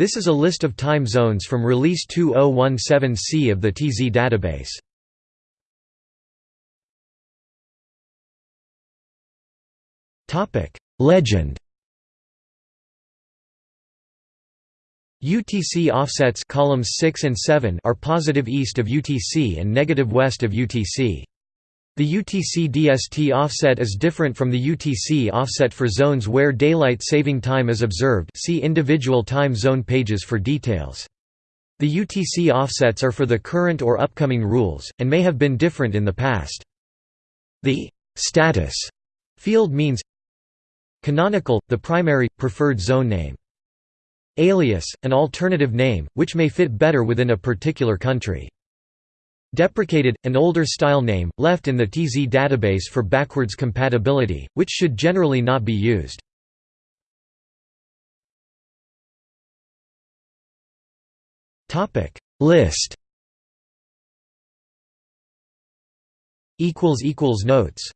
This is a list of time zones from release 2017C of the TZ database. Legend UTC offsets columns 6 and 7 are positive east of UTC and negative west of UTC. The UTC DST offset is different from the UTC offset for zones where daylight saving time is observed see individual time zone pages for details. The UTC offsets are for the current or upcoming rules, and may have been different in the past. The «status» field means Canonical, the primary, preferred zone name. Alias, an alternative name, which may fit better within a particular country. Deprecated, an older style name, left in the TZ database for backwards compatibility, which should generally not be used. List. Notes